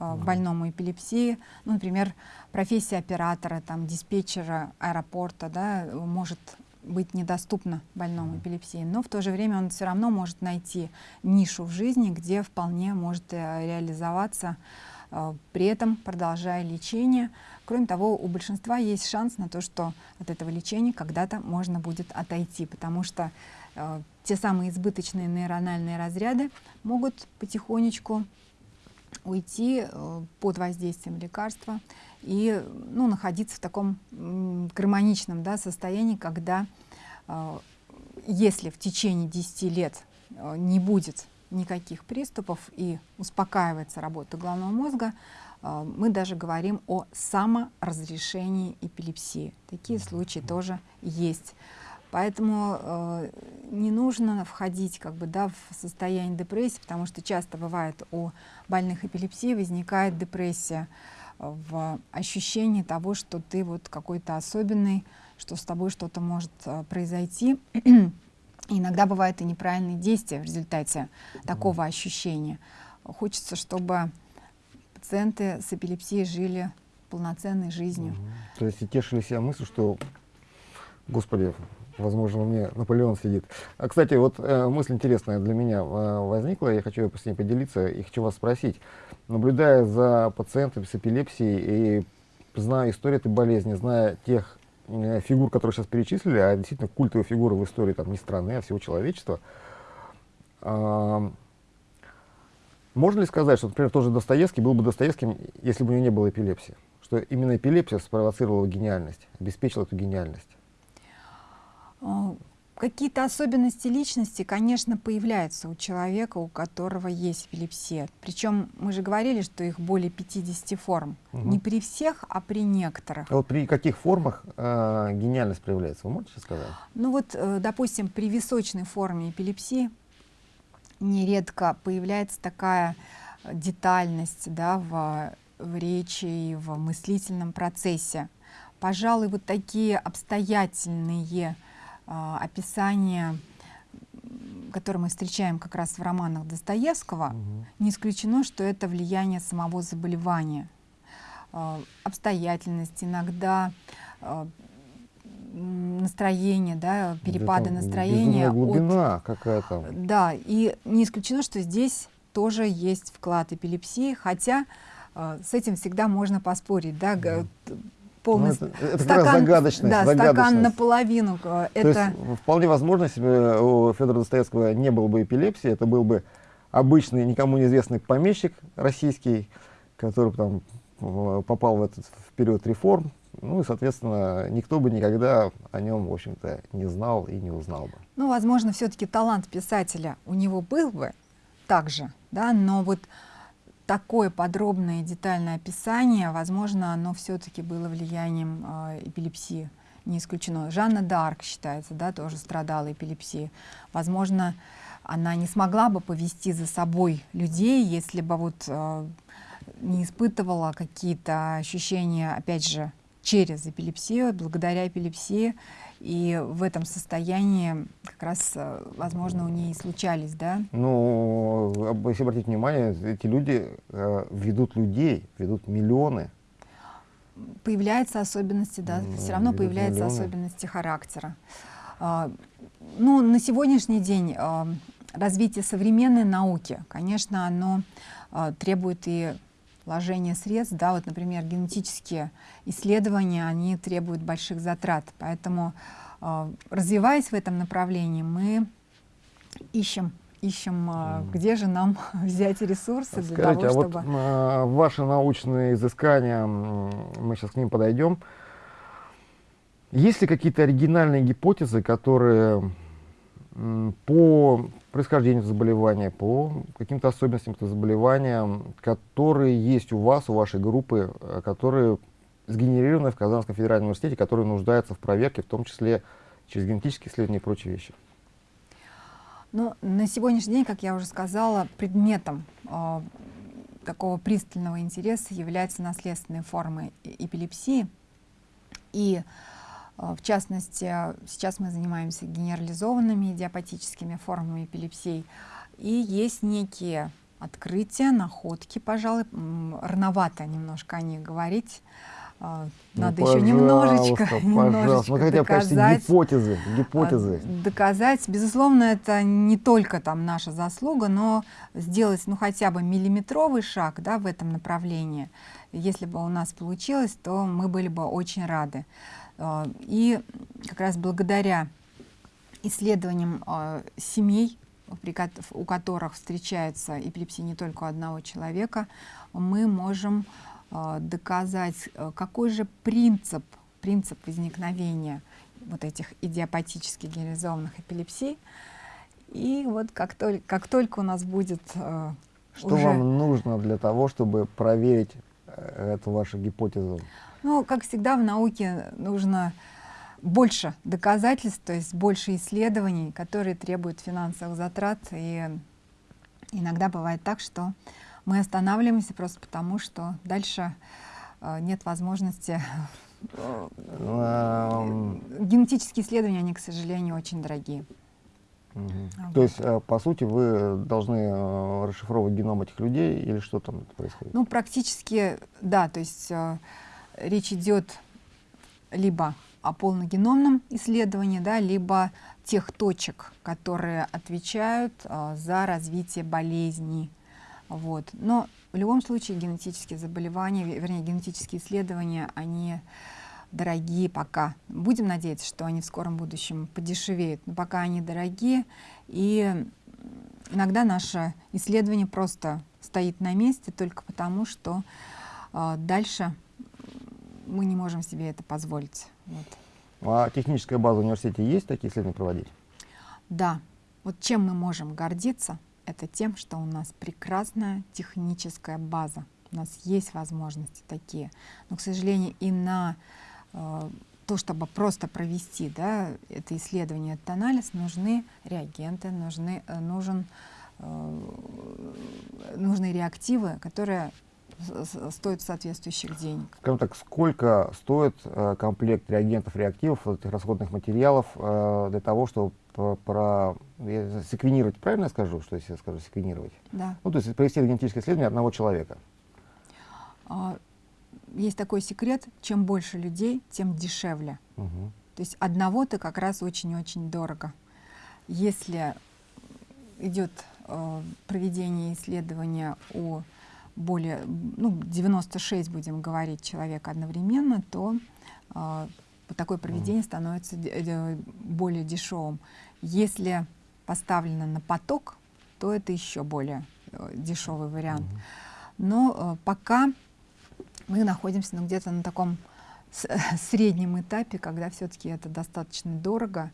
больному эпилепсии. Ну, например, профессия оператора, там, диспетчера аэропорта да, может быть недоступна больному эпилепсии, но в то же время он все равно может найти нишу в жизни, где вполне может э, реализоваться, э, при этом продолжая лечение. Кроме того, у большинства есть шанс на то, что от этого лечения когда-то можно будет отойти, потому что э, те самые избыточные нейрональные разряды могут потихонечку уйти э, под воздействием лекарства и ну, находиться в таком гармоничном да, состоянии, когда э, если в течение 10 лет э, не будет никаких приступов и успокаивается работа головного мозга, мы даже говорим о саморазрешении эпилепсии. Такие случаи тоже есть. Поэтому э, не нужно входить как бы, да, в состояние депрессии, потому что часто бывает у больных эпилепсией возникает депрессия в ощущении того, что ты вот какой-то особенный, что с тобой что-то может э, произойти. иногда бывают и неправильные действия в результате такого ощущения. Хочется, чтобы пациенты с эпилепсией жили полноценной жизнью. То есть и тешили себя мыслью, что, Господи, Возможно, меня Наполеон сидит. А, кстати, вот э, мысль интересная для меня э, возникла, я хочу с ней поделиться и хочу вас спросить. Наблюдая за пациентами с эпилепсией и зная историю этой болезни, зная тех э, фигур, которые сейчас перечислили, а действительно культовые фигуры в истории там, не страны, а всего человечества, э, можно ли сказать, что, например, тоже Достоевский был бы Достоевским, если бы у него не было эпилепсии? Что именно эпилепсия спровоцировала гениальность, обеспечила эту гениальность? А, какие-то особенности личности, конечно, появляются у человека, у которого есть эпилепсия. Причем мы же говорили, что их более 50 форм. Угу. Не при всех, а при некоторых. А вот при каких формах э, гениальность проявляется, вы можете сказать? Ну вот, э, допустим, при височной форме эпилепсии нередко появляется такая детальность да, в, в речи и в мыслительном процессе. Пожалуй, вот такие обстоятельные описание, которое мы встречаем как раз в романах Достоевского, угу. не исключено, что это влияние самого заболевания. А, обстоятельность, иногда а, настроение, да, перепады настроения. глубина какая-то. Да, и не исключено, что здесь тоже есть вклад эпилепсии, хотя с этим всегда можно поспорить, да, полный ну, это, это стакан, да, стакан наполовину. Э, это... есть, вполне возможно, если бы у Федора Достоевского не было бы эпилепсии, это был бы обычный, никому неизвестный помещик российский, который там попал в этот в период реформ, ну и, соответственно, никто бы никогда о нем, в общем-то, не знал и не узнал бы. Ну, возможно, все-таки талант писателя у него был бы также, да, но вот такое подробное и детальное описание, возможно, оно все-таки было влиянием э, эпилепсии, не исключено. Жанна Д'Арк считается, да, тоже страдала эпилепсией. Возможно, она не смогла бы повести за собой людей, если бы вот э, не испытывала какие-то ощущения, опять же, через эпилепсию, благодаря эпилепсии, и в этом состоянии как раз, э, возможно, у нее и случались, да? Ну, если обратить внимание, эти люди э, ведут людей, ведут миллионы. Появляются особенности, да, ну, все равно появляются миллионы. особенности характера. А, ну, на сегодняшний день а, развитие современной науки, конечно, оно а, требует и вложения средств, да, вот, например, генетические исследования, они требуют больших затрат, поэтому, э, развиваясь в этом направлении, мы ищем ищем, э, где же нам взять ресурсы для Скажите, того, чтобы... А вот э, ваши научные изыскания, мы сейчас к ним подойдем. Есть ли какие-то оригинальные гипотезы, которые по происхождению заболевания, по каким-то особенностям этого заболевания, которые есть у вас, у вашей группы, э, которые сгенерированы в Казанском федеральном университете, которые нуждаются в проверке, в том числе через генетические исследования и прочие вещи? Ну, на сегодняшний день, как я уже сказала, предметом э, такого пристального интереса являются наследственные формы эпилепсии. И Э, в частности, сейчас мы занимаемся генерализованными идиопатическими формами эпилепсии. И есть некие открытия, находки, пожалуй, рановато немножко о них говорить. Э, ну, Надо еще немножечко, немножечко хотя бы гипотезы, гипотезы. Э, доказать, безусловно, это не только там наша заслуга, но сделать ну хотя бы миллиметровый шаг да, в этом направлении. Если бы у нас получилось, то мы были бы очень рады. А, и как раз благодаря исследованиям а, семей, у которых встречается эпилепсия не только у одного человека, мы можем а, доказать, какой же принцип, принцип возникновения вот этих идиопатически генерализованных эпилепсий. И вот как только, как только у нас будет Что уже... вам нужно для того, чтобы проверить э, эту вашу гипотезу? Ну, как всегда в науке нужно больше доказательств, то есть больше исследований, которые требуют финансовых затрат. И иногда бывает так, что мы останавливаемся просто потому, что дальше э, нет возможности. Генетические исследования, они, к сожалению, очень дорогие. Угу. То есть, э, по сути, вы должны э, расшифровывать геном этих людей или что там происходит? Ну, практически, да. То есть речь идет либо о полногеномном исследовании, да, либо тех точек, которые отвечают а, за развитие болезней. Вот. Но в любом случае генетические заболевания, вернее, генетические исследования, они дорогие пока. Будем надеяться, что они в скором будущем подешевеют, но пока они дорогие, и иногда наше исследование просто стоит на месте только потому, что э, дальше мы не можем себе это позволить. Вот. А техническая база в университете есть такие исследования проводить? Да. Вот чем мы можем гордиться, это тем, что у нас прекрасная техническая база. У нас есть возможности такие. Но, к сожалению, и на э, то, чтобы просто провести да, это исследование, этот анализ, нужны реагенты, нужны, э, нужен, э, нужны реактивы, которые стоит соответствующих денег. Скажем так, сколько стоит э, комплект реагентов, реактивов, вот этих расходных материалов э, для того, чтобы про, секвенировать, правильно я скажу, что если я скажу секвенировать? Да. Ну, то есть провести генетическое исследование одного человека. А, есть такой секрет, чем больше людей, тем дешевле. Угу. То есть одного-то как раз очень-очень дорого. Если идет э, проведение исследования у более, ну, 96 будем говорить человек одновременно, то э, такое проведение становится более дешевым. Если поставлено на поток, то это еще более э, дешевый вариант. Но э, пока мы находимся ну, где-то на таком среднем этапе, когда все-таки это достаточно дорого,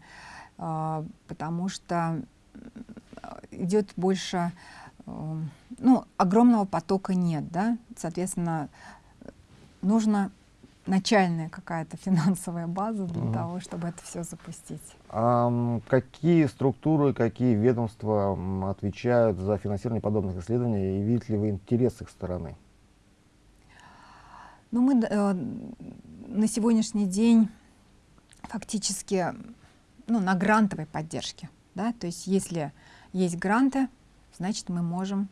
а, потому что идет больше, э, ну, огромного потока нет, да, соответственно, нужно начальная какая-то финансовая база для угу. того, чтобы это все запустить. А какие структуры, какие ведомства отвечают за финансирование подобных исследований и видите ли вы интерес их стороны? Ну, мы э, на сегодняшний день фактически ну, на грантовой поддержке. Да? То есть если есть гранты, значит мы можем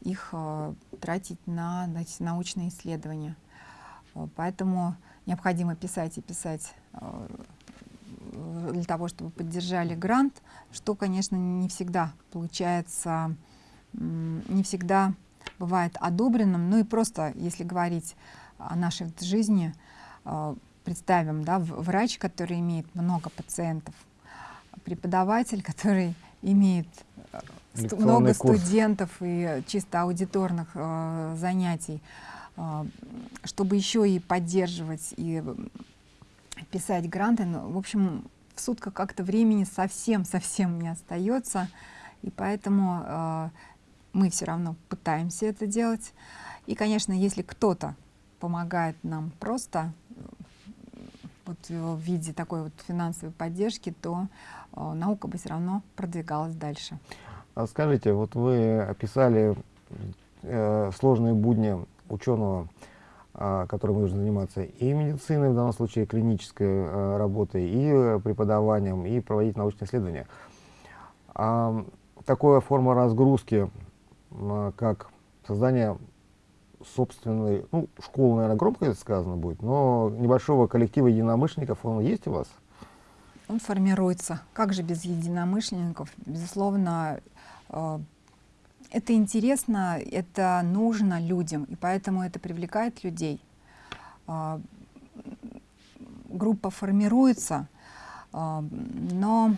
их э, тратить на значит, научные исследования. Э, поэтому необходимо писать и писать э, для того, чтобы поддержали грант, что, конечно, не всегда получается, не всегда бывает одобренным. Ну и просто, если говорить о нашей жизни, представим, да, врач, который имеет много пациентов, преподаватель, который имеет много курс. студентов и чисто аудиторных э, занятий, а, чтобы еще и поддерживать и писать гранты, ну, в общем, в сутках как-то времени совсем-совсем не остается, и поэтому э, мы все равно пытаемся это делать. И, конечно, если кто-то помогает нам просто вот, в виде такой вот финансовой поддержки, то э, наука бы все равно продвигалась дальше. А скажите, вот вы описали э, сложные будни ученого, а, которым нужно заниматься и медициной, в данном случае клинической а, работой, и преподаванием, и проводить научные исследования. А, такая форма разгрузки, как создание собственной, ну, школы, наверное, громко это сказано будет, но небольшого коллектива единомышленников, он есть у вас? Он формируется. Как же без единомышленников? Безусловно, это интересно, это нужно людям, и поэтому это привлекает людей. А, группа формируется, а, но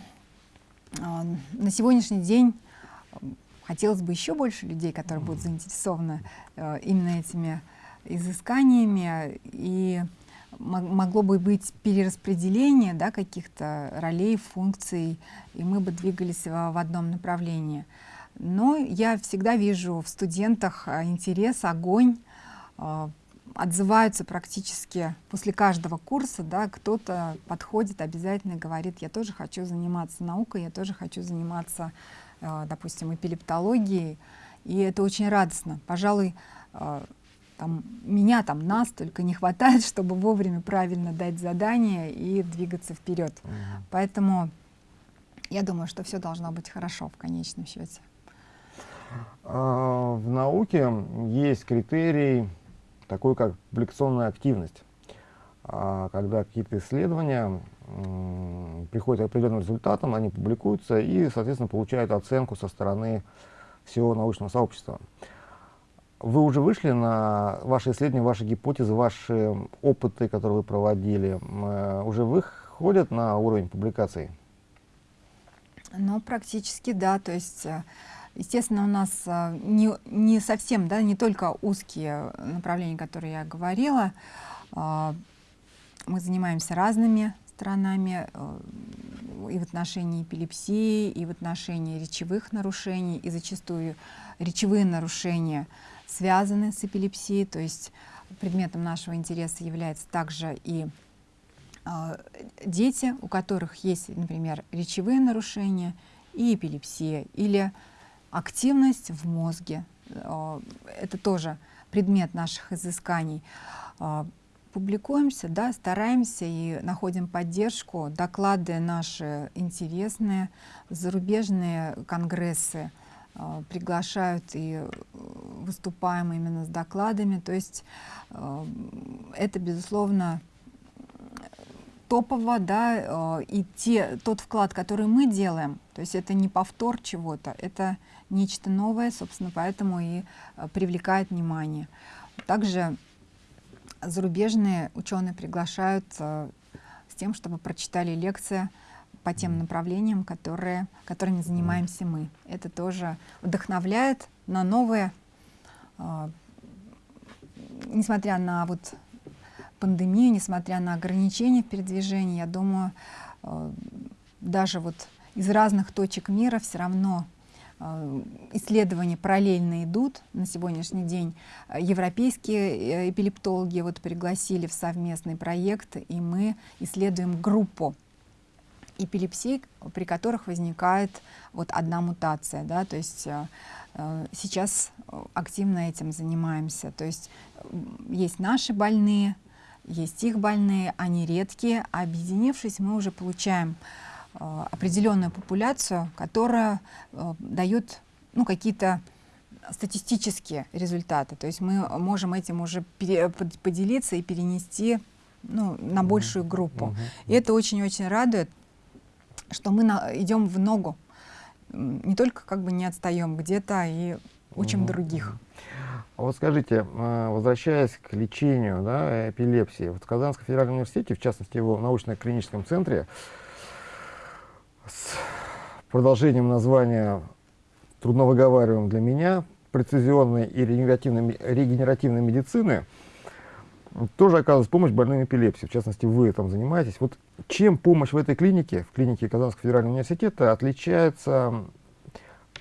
на сегодняшний день хотелось бы еще больше людей, которые будут заинтересованы именно этими изысканиями, и могло бы быть перераспределение да, каких-то ролей, функций, и мы бы двигались в одном направлении. Но я всегда вижу в студентах а, интерес, огонь, а, отзываются практически после каждого курса, да, кто-то подходит, обязательно говорит, я тоже хочу заниматься наукой, я тоже хочу заниматься, допустим, эпилептологией, и это очень радостно. Пожалуй, там, меня, там, нас только не хватает, чтобы вовремя правильно дать задание и двигаться вперед. Угу. Поэтому я думаю, что все должно быть хорошо в конечном счете. А, в науке есть критерий такой, как публикационная активность. А, когда какие-то исследования приходят к определенным результатам, они публикуются и, соответственно, получают оценку со стороны всего научного сообщества. Вы уже вышли на ваши исследования, ваши гипотезы, ваши опыты, которые вы проводили, э, уже выходят на уровень публикаций? Ну, практически да. То есть э, Естественно, у нас а, не, не совсем, да, не только узкие направления, которые я говорила. А, мы занимаемся разными сторонами э, и в отношении эпилепсии, и в отношении речевых нарушений, и зачастую речевые нарушения связаны с эпилепсией, то есть предметом нашего интереса является также и а, дети, у которых есть, например, речевые нарушения и эпилепсия, или активность в мозге. Э, это тоже предмет наших изысканий. Э, публикуемся, да, стараемся и находим поддержку. Доклады наши интересные, зарубежные конгрессы э, приглашают и выступаем именно с докладами. То есть это, безусловно, топово, да, и те, тот вклад, который мы делаем, то есть это не повтор чего-то, это нечто новое, собственно, поэтому и э, привлекает внимание. Также зарубежные ученые приглашают э, с тем, чтобы прочитали лекции по тем направлениям, которые, которыми занимаемся мы. Это тоже вдохновляет на новые, э, несмотря на вот пандемию, несмотря на ограничения в передвижении, я думаю, э, даже вот из разных точек мира все равно исследования параллельно идут. На сегодняшний день европейские эпилептологи вот пригласили в совместный проект, и мы исследуем группу эпилепсий, при которых возникает вот одна мутация. Да? То есть сейчас активно этим занимаемся. То есть есть наши больные, есть их больные, они редкие, а объединившись, мы уже получаем э, определенную популяцию, которая э, дает ну, какие-то статистические результаты. То есть мы можем этим уже поделиться и перенести ну, на большую группу. Uh -huh. И это очень-очень радует, что мы на, идем в ногу. Не только как бы не отстаем где-то и учим uh -huh. других. А вот скажите, а, возвращаясь к лечению да, эпилепсии, вот в Казанском федеральном университете, в частности его научно-клиническом центре, с продолжением названия трудновыговариваем для меня, прецизионной и регенеративной, регенеративной медицины, тоже оказывается помощь больным эпилепсией. В частности, вы этим занимаетесь. Вот чем помощь в этой клинике, в клинике Казанского федерального университета, отличается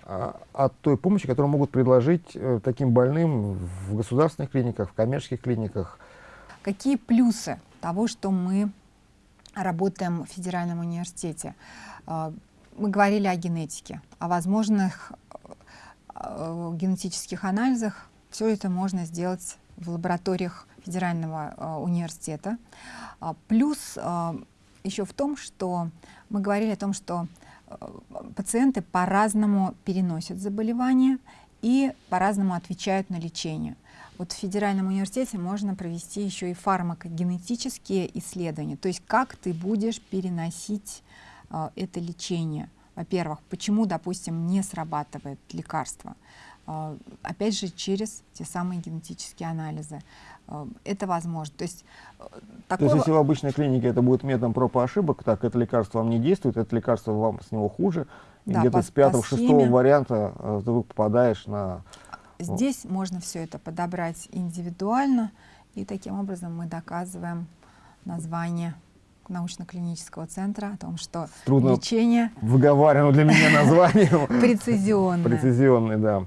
а, от той помощи, которую могут предложить э, таким больным в государственных клиниках, в коммерческих клиниках. Какие плюсы того, что мы работаем в федеральном университете? А, мы говорили о генетике, о возможных э, генетических анализах. Все это можно сделать в лабораториях федерального э, университета. А, плюс еще в том, что мы говорили о том, что пациенты по-разному переносят заболевания и по-разному отвечают на лечение. Вот в Федеральном университете можно провести еще и фармакогенетические исследования, то есть как ты будешь переносить э, это лечение. Во-первых, почему, допустим, не срабатывает лекарство. Э, опять же, через те самые генетические анализы. Э, это возможно. То есть, такого... То есть если в обычной клинике это будет методом проб и ошибок, так это лекарство вам не действует, это лекарство вам с него хуже, да, где-то с пятого, шестого варианта э, ты попадаешь на... Здесь можно все это подобрать индивидуально, и таким образом мы доказываем название научно-клинического центра о том, что Трудно лечение... выговариваем для меня название. Прецизионное. Прецизионное, да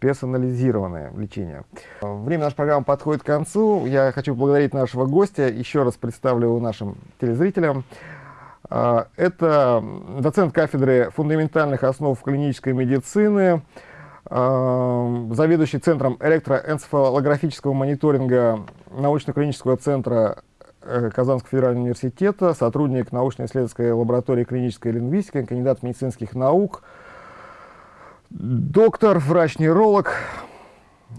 персонализированное лечение. Время нашей программы подходит к концу. Я хочу поблагодарить нашего гостя. Еще раз представлю нашим телезрителям. А, это доцент кафедры фундаментальных основ клинической медицины, а, заведующий Центром электроэнцефалографического мониторинга научно-клинического центра э, Казанского федерального университета, сотрудник научно-исследовательской лаборатории клинической лингвистики, кандидат медицинских наук, доктор, врач-нейролог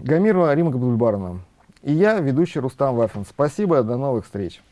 Гамирова Рима Габдульбаровна. И я, ведущий Рустам Вафин. Спасибо, до новых встреч.